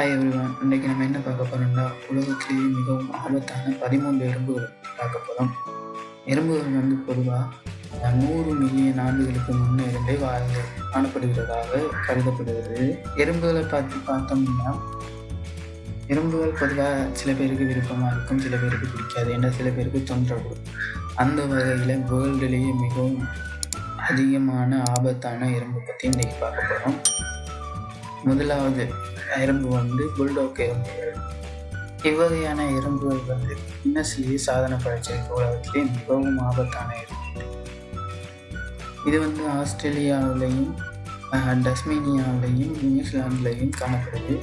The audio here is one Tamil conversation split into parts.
ஹாய் எவ்ரிவான் இன்றைக்கி நம்ம என்ன பார்க்க போகிறோம்னா உலகத்திலேயே மிகவும் ஆபத்தான பதிமூன்று எறும்புகள் பார்க்க போகிறோம் எறும்புகள் வந்து பொதுவாக நூறு மில்லியன் ஆண்டுகளுக்கு முன்னே இருந்தே வாழ்ந்து காணப்படுகிறதாக கருதப்படுகிறது. எறும்புகளை பார்த்து பார்த்தோம்னா எறும்புகள் பொதுவாக சில பேருக்கு விருப்பமாக இருக்கும் சில பேருக்கு பிடிக்காது. ஏன்னா சில பேருக்கு தொந்தரவு. அந்த வகையில் வேர்ல்டுலேயே மிகவும் அதிகமான ஆபத்தான எறும்பு பற்றி இன்றைக்கி பார்க்க போகிறோம் முதலாவது எறும்பு வந்து புல்டோக் எறும்புகள் இவ்வகையான எறும்புகள் வந்து கின்னஸ்லேயே சாதனை படைச்சிருக்க உலகத்திலே மிகவும் ஆபத்தான எறும்பு. இது வந்து ஆஸ்திரேலியாவிலையும் டஸ்மேனியாவிலையும் நியூசிலாந்துலையும் காணப்படுது.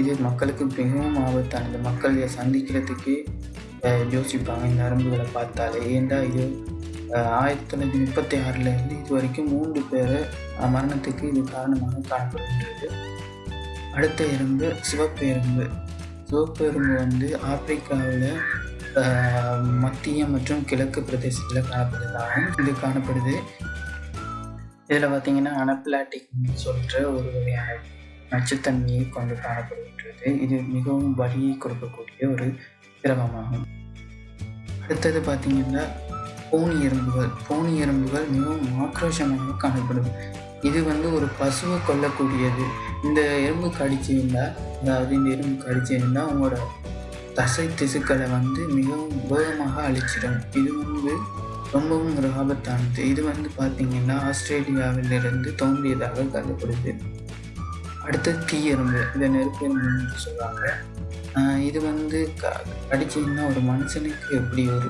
இது மக்களுக்கு மிகவும் ஆபத்தானது. மக்கள் இதை சந்திக்கிறதுக்கு யோசிப்பாங்க. இந்த நரம்புகளை பார்த்தாலே ஏண்டா இது ஆயிரத்தி தொள்ளாயிரத்தி முப்பத்தி ஆறுலேருந்து இது வரைக்கும் மூன்று பேரை மரணத்துக்கு இது காரணமாக காணப்படுகின்றது. அடுத்த எறும்பு சிவப்பு எறும்பு. சிவப்பு எறும்பு வந்து ஆப்பிரிக்காவில் மத்திய மற்றும் கிழக்கு பிரதேசத்தில் காணப்படுறதாகவும் இது காணப்படுது. இதில் பார்த்தீங்கன்னா அனப்லாட்டிக் சொல்கிற ஒரு வகையான நச்சுத்தன்மையை கொண்டு காணப்படுகின்றது. இது மிகவும் வலியை கொடுக்கக்கூடிய ஒரு திரவமாகும். அடுத்தது பார்த்தீங்கன்னா பூனி எறும்புகள். பூனி எறும்புகள் மிகவும் ஆக்ரோஷமாக காணப்படும் இது வந்து ஒரு பசுவை கொல்லக்கூடியது. இந்த எறும்பு கடிச்சிருந்தா அதாவது இந்த எறும்பு கடிச்சிருந்தா உங்களோட தசை திசுக்களை வந்து மிகவும் வேகமாக அழிச்சிடும். இது வந்து ரொம்பவும் ஒரு ஆபத்தானது இது வந்து பார்த்திங்கன்னா ஆஸ்திரேலியாவிலிருந்து தோன்றியதாக கருதப்படுது. அடுத்தது தீயெறும்பு. இதை நெருப்பு எறும்புன்னு சொல்லுவாங்க. இது வந்து க கடிச்சிங்கன்னா ஒரு மனுஷனுக்கு எப்படி ஒரு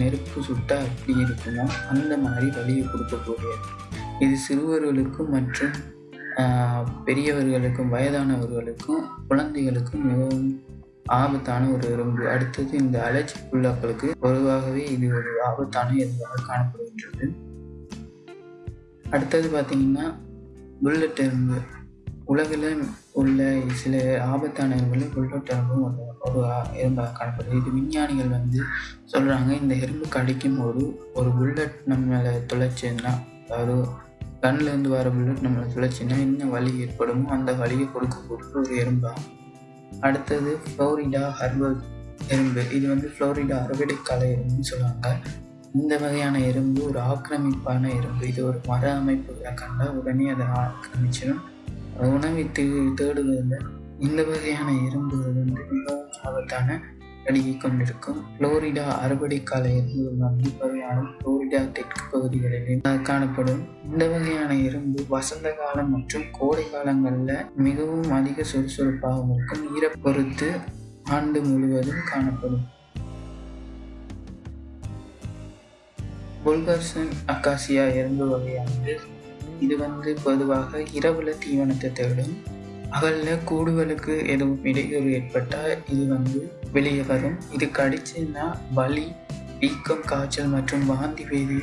நெருப்பு சுட்டால் எப்படி இருக்குமோ அந்த மாதிரி வலியை கொடுக்கக்கூடியது. இது சிறுவர்களுக்கும் மற்றும் பெரியவர்களுக்கும் வயதானவர்களுக்கும் குழந்தைகளுக்கும் மிகவும் ஆபத்தான ஒரு எறும்பு அடுத்தது இந்த அலர்ஜி புல்லாக்களுக்கு பொதுவாகவே இது ஒரு ஆபத்தான எறும்பாக காணப்படுகின்றது. அடுத்தது பார்த்திங்கன்னா புல்லட் எறும்பு. உலகில் உள்ள சில ஆபத்தான எறும்புகளில் புல்லட் எறும்பும் ஒரு ஒரு எறும்பாக காணப்படுது. இது விஞ்ஞானிகள் வந்து சொல்கிறாங்க இந்த எறும்பு கடிக்கும் போது ஒரு புல்லட் நம்ம மேலே துளைச்சுன்னா அதாவது கண்ணிலேருந்து வர புல்லட் நம்மளை துளைச்சின்னா என்ன வலி ஏற்படுமோ அந்த வலியை கொடுக்கக்கூடிய ஒரு எறும்பாகும் அடுத்தது ஃப்ளோரிடா ஹர்பல் எறும்பு. இது வந்து ஃப்ளோரிடா அறுவடைக்கால எறும்புன்னு சொல்லுவாங்க. இந்த வகையான எறும்பு ஒரு ஆக்கிரமிப்பான எறும்பு. இது ஒரு மர அமைப்புகளை கண்டால் உடனே அதை ஆக்கிரமிச்சிடும். உணவை தே தேடுவதில் இந்த வகையான எறும்புகள் வந்து மிகவும் ஆபத்தான அடியை கொண்டிருக்கும் புளோரிடா அறுவடைக்கால ஒரு வந்து வகையான புளோரிடா தெற்கு பகுதிகளில் காணப்படும். இந்த வகையான எறும்பு வசந்த காலம் மற்றும் கோடை காலங்களில் மிகவும் அதிக சுறுசுறுப்பாகவும் இருக்கும். ஈர பொறுத்து ஆண்டு முழுவதும் காணப்படும். புல்கர்சன் அக்காசியா எறும்பு வகையானது இது வந்து பொதுவாக இரவுல தீவனத்தை தேடும். பகலில் கூடுதலுக்கு எதுவும் இடையூறு ஏற்பட்டால் இது வந்து வெளியே வரும் இது கடிச்சுன்னா வலி வீக்கம் காய்ச்சல் மற்றும் வாந்தி வேதி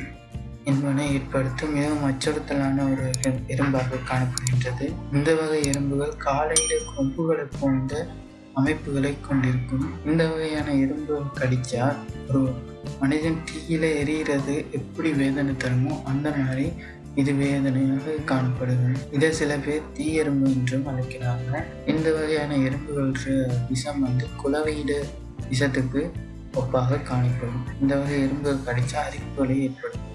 என்பன ஏற்படுத்தும். மிகவும் அச்சுறுத்தலான ஒரு எறும்பாக காணப்படுகின்றது. இந்த வகை எறும்புகள் காலையில் கொம்புகளை போன்ற அமைப்புகளை கொண்டிருக்கும். இந்த வகையான எறும்புகள் கடிச்சா ஒரு மனிதன் தீயில எரிகிறது எப்படி வேதனை தருமோ அந்த மாதிரி இது வேதனையாக காணப்படுகிறது இதை சில பேர் தீ எறும்பு என்றும் அழைக்கிறாங்க. இந்த வகையான எறும்புகள் விஷம் வந்து குலவையிட விஷத்துக்கு ஒப்பாக காணப்படும். இந்த வகை எறும்புகள் கடிச்சா அரிப்புகளை ஏற்படும்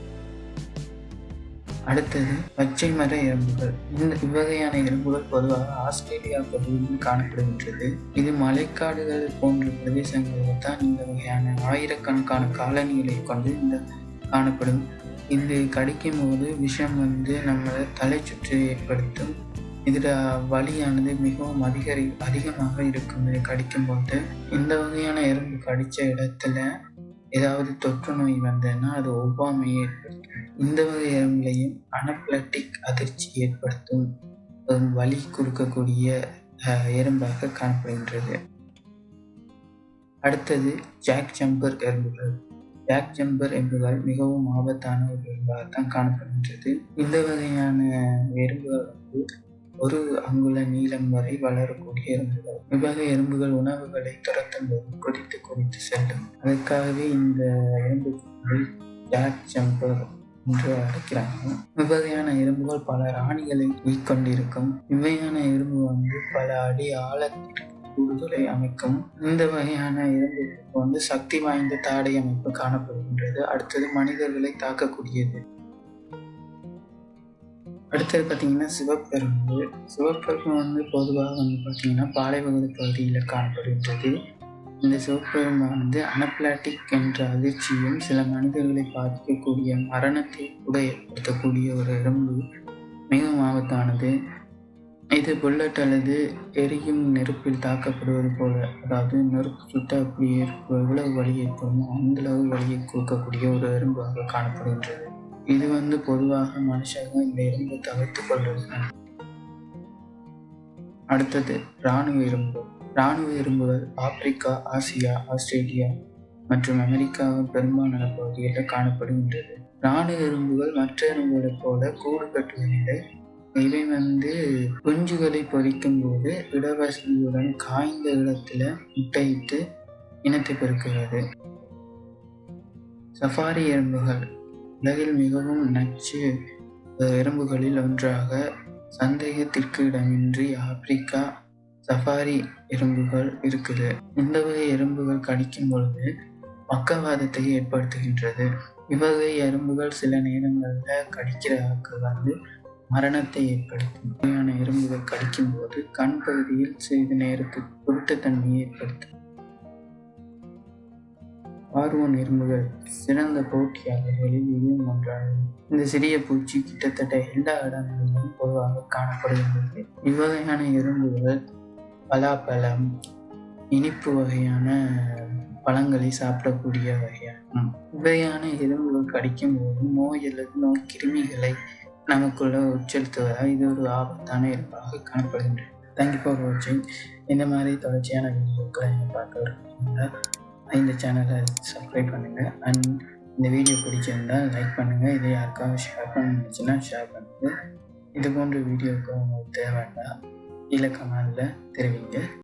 அடுத்தது பச்சை மர எறும்புகள். இந்த இவ்வகையான எறும்புகள் பொதுவாக ஆஸ்திரேலியா பகுதியில் காணப்படுகின்றது. இது மலைக்காடுகள் போன்ற பிரதேசங்களில் தான் இந்த வகையான ஆயிரக்கணக்கான காலனிகளை கொண்டு இந்த காணப்படும். இது கடிக்கும் போது விஷம் வந்து நம்மளை தலை சுற்று ஏற்படுத்தும். இதில் வலியானது மிகவும் அதிகரி அதிகமாக இருக்கும். இது கடிக்கும் போது இந்த வகையான எறும்பு கடித்த இடத்துல ஏதாவது தொற்று நோய் வந்ததுன்னா அது ஒவ்வாமையை ஏற்படுத்தும். இந்த வகை எறும்புலையும் அனப்லட்டிக் அதிர்ச்சி ஏற்படுத்தும். வலி கொடுக்கக்கூடிய எறும்பாக காணப்படுகின்றது. அடுத்தது ஜாக் ஜம்பர் எறும்புகள். பேக் ஜம்பர் எறும்புகள் மிகவும் ஆபத்தான ஒரு எறும்பாகத்தான் காணப்படுகின்றது. இந்த வகையான எறும்புகள் வந்து ஒரு அங்குல நீளம் வரை வளரக்கூடிய எறும்புகள். இவ்வகை எறும்புகள் உணவுகளை துரத்தும் போது கொதித்து கொதித்து செல்லும். அதற்காகவே இந்த எறும்புகள் பேக் ஜம்பர் என்று அழைக்கிறாங்க. இவ்வகையான எறும்புகள் பல ராணிகளை உயிர்கொண்டிருக்கும் இவ்வகையான எறும்பு வந்து பல அடி ஆழத்திற்கு கூடுதலை அமைக்கும் இந்த வகையான எறும்புகளுக்கு வந்து சக்தி வாய்ந்த தாடை அமைப்பு காணப்படுகின்றது. அடுத்தது மனிதர்களை தாக்கக்கூடியது. அடுத்தது பார்த்தீங்கன்னா சிவப்பெரும்பு. சிவப்பெரும்பு வந்து பொதுவாக வந்து பார்த்தீங்கன்னா பாலைவகை பகுதியில் காணப்படுகின்றது. இந்த சிவப்பெரும்பானது அனப்லாட்டிக் என்ற அதிர்ச்சியும் சில மனிதர்களை பாதிக்கக்கூடிய மரணத்தை கூட ஏற்படுத்தக்கூடிய ஒரு எறும்பு மிகவும் ஆபத்தானது. இது புல்லட் அல்லது எரியும் நெருப்பில் தாக்கப்படுவது போல. அதாவது நெருப்பு சுட்ட அப்படி எவ்வளவு வலி ஏற்படுமோ அந்த அளவு வலியை கொடுக்கக்கூடிய ஒரு எறும்பாக காணப்படுகின்றது. இது வந்து பொதுவாக மனுஷங்க இந்த எறும்பை தவிர்த்து கொள்வது அடுத்தது இராணுவ எறும்பு. இராணுவ எறும்புகள் ஆப்பிரிக்கா ஆசியா ஆஸ்திரேலியா மற்றும் அமெரிக்காவின் பெரும்பாலான பகுதிகளில் காணப்படுகின்றது. இராணுவ எறும்புகள் மற்ற எறும்புகளைப் போல கூடு கட்டுவதில்லை இவை வந்து குஞ்சுகளை பொறிக்கும் போது இடவசதியுடன் காய்ந்த இடத்துல முட்டையிட்டு இனத்தை பெருக்குகிறது. சஃபாரி எறும்புகள் உலகில் மிகவும் நச்சு எறும்புகளில் ஒன்றாக சந்தேகத்திற்கு இடமின்றி ஆப்பிரிக்கா சஃபாரி எறும்புகள் இருக்குது. இந்த வகை எறும்புகள் கடிக்கும் பொழுது பக்கவாதத்தை ஏற்படுத்துகின்றது. இவ்வகை எறும்புகள் சில நேரங்களில் கடிக்கிறதுக்கு வந்து மரணத்தை ஏற்படுத்தும். வகையான எறும்புகள் கடிக்கும் போது கண் பகுதியில் சிறிது நேரத்துக்கு குருட்டுத்தன்மையை ஏற்படுத்தும். பார்வோன் எறும்புகள் சிறந்த போட்டியாளர்களில் இதுவும் ஒன்றாகும். இந்த சிறிய பூச்சி கிட்டத்தட்ட எல்லா இடங்களிலும் பொதுவாக காணப்படுகின்றது. இவ்வகையான எறும்புகள் பலாப்பழம் இனிப்பு வகையான பழங்களை சாப்பிடக்கூடிய வகையாகும். இவ்வகையான எறும்புகள் கடிக்கும் போது நோய் அல்லது நோய் கிருமிகளை நமக்குள்ள உட்செலுத்துவதால் இது ஒரு ஆபத்தான எறும்பாக காணப்படுகின்றது. தேங்க்யூ ஃபார் வாட்சிங் இந்த மாதிரி தொடர்ச்சியான வீடியோக்களை நீங்கள் பார்க்க விரும்புகிறீங்களா இந்த சேனலை சப்ஸ்கிரைப் பண்ணுங்கள் அண்ட் இந்த வீடியோ பிடிச்சிருந்தால் லைக் பண்ணுங்கள் இதை யாருக்காவது ஷேர் பண்ணுச்சுன்னா ஷேர் பண்ணுங்கள் இது போன்ற வீடியோவுக்கு உங்களுக்கு தேவைன்னா கீழே கமெண்டில் தெரிவிங்க.